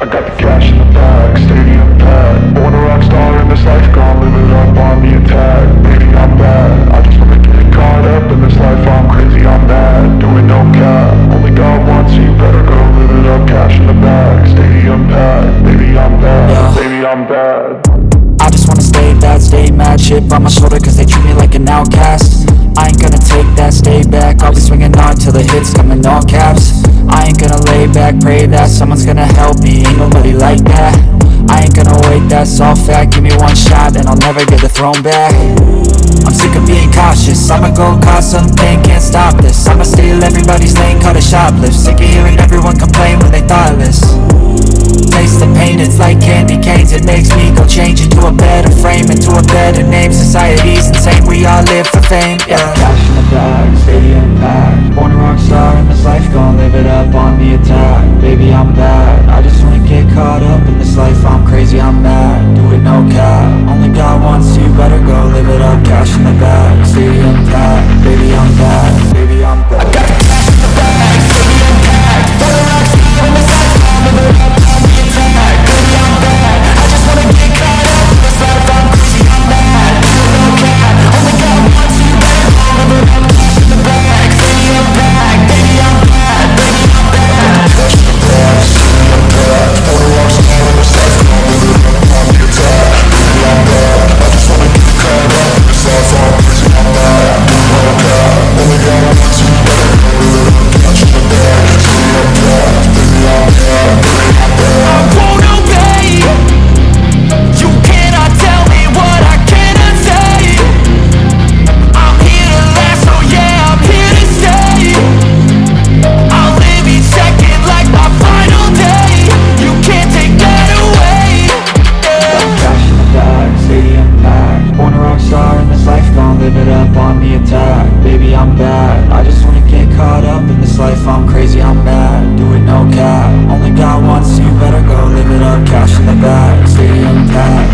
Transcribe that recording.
I got the cash in the bag, stadium packed. Born a rock star in this life, gonna live it up on the attack. Baby, I'm bad, I just wanna get caught up in this life. I'm crazy, I'm mad, doing no cap. Only God wants you, better go live it up Cash in the bag, stadium packed. Baby, I'm bad, baby, I'm bad. I just wanna stay bad, stay mad Chip on my shoulder cause they treat me like an outcast. I ain't gonna take that, stay back. I'll be swinging on till the hits come in all caps I ain't gonna lay back, pray that someone's gonna help me. Ain't nobody like that. I ain't gonna wait, that's all fact. Give me one shot and I'll never get the throne back. I'm sick of being cautious. I'ma go cause something, can't stop this. I'ma steal everybody's lane, call it shoplift. Sick of hearing everyone complain when they thoughtless. Taste the pain, it's like candy canes. It makes me go change into a better frame Into a better name, society's insane. We all live for fame, yeah. In the bag, stadium Baby, I'm bad, I just wanna get caught up in this life. I'm crazy, I'm mad, Caught up in this life, I'm crazy, I'm mad Do it no cap. Only got one, so you better go live it up Cash in the bag, stay intact.